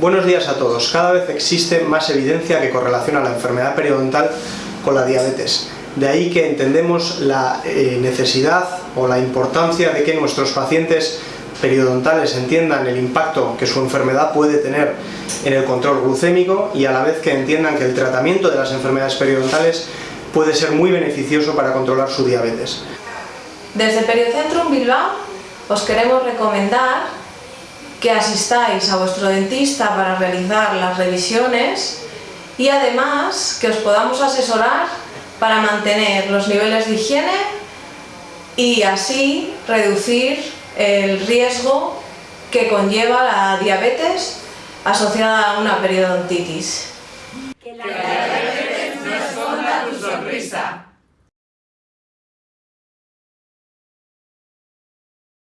Buenos días a todos. Cada vez existe más evidencia que correlaciona la enfermedad periodontal con la diabetes. De ahí que entendemos la eh, necesidad o la importancia de que nuestros pacientes periodontales entiendan el impacto que su enfermedad puede tener en el control glucémico y a la vez que entiendan que el tratamiento de las enfermedades periodontales puede ser muy beneficioso para controlar su diabetes. Desde Periocentrum Bilbao os queremos recomendar que asistáis a vuestro dentista para realizar las revisiones y además que os podamos asesorar para mantener los niveles de higiene y así reducir el riesgo que conlleva la diabetes asociada a una periodontitis.